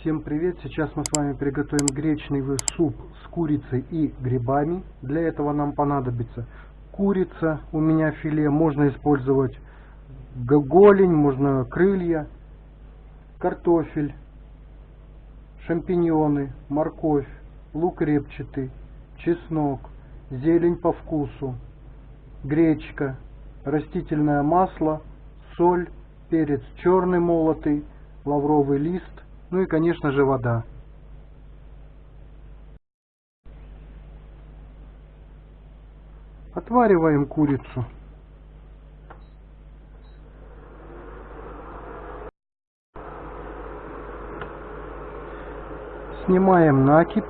Всем привет! Сейчас мы с вами приготовим гречневый суп с курицей и грибами. Для этого нам понадобится курица, у меня филе, можно использовать голень, можно крылья, картофель, шампиньоны, морковь, лук репчатый, чеснок, зелень по вкусу, гречка, растительное масло, соль, перец черный молотый, лавровый лист, ну и, конечно же, вода. Отвариваем курицу. Снимаем накипь.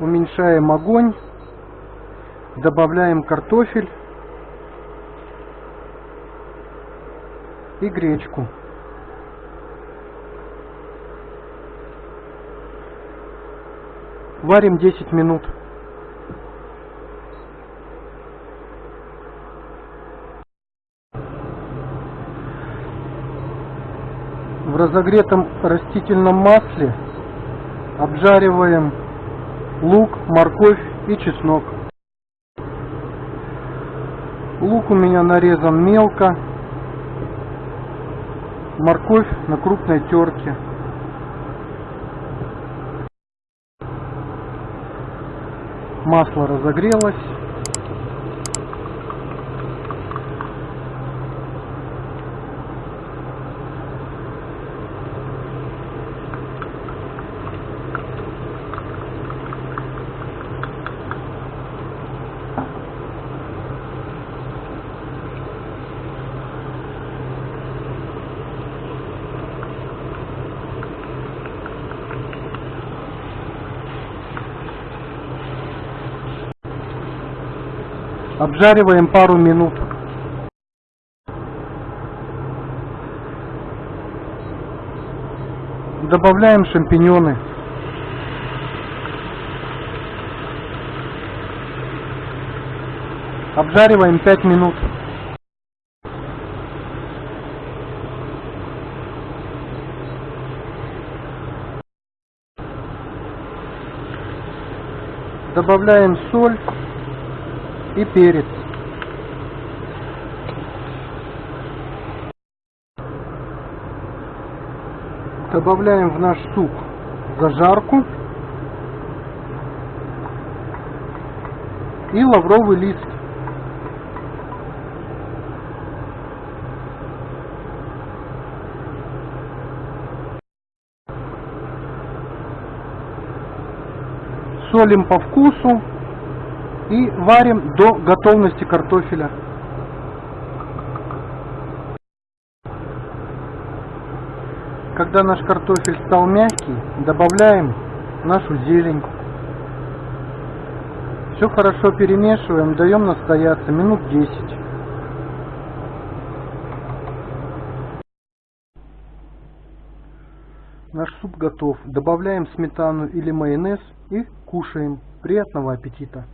Уменьшаем огонь. Добавляем картофель и гречку. Варим 10 минут. В разогретом растительном масле обжариваем лук, морковь и чеснок. Лук у меня нарезан мелко, морковь на крупной терке. Масло разогрелось. Обжариваем пару минут. Добавляем шампиньоны. Обжариваем 5 минут. Добавляем соль и перец. Добавляем в наш суп зажарку и лавровый лист. Солим по вкусу и варим до готовности картофеля. Когда наш картофель стал мягкий, добавляем нашу зелень. Все хорошо перемешиваем, даем настояться минут 10. Наш суп готов. Добавляем сметану или майонез и кушаем. Приятного аппетита!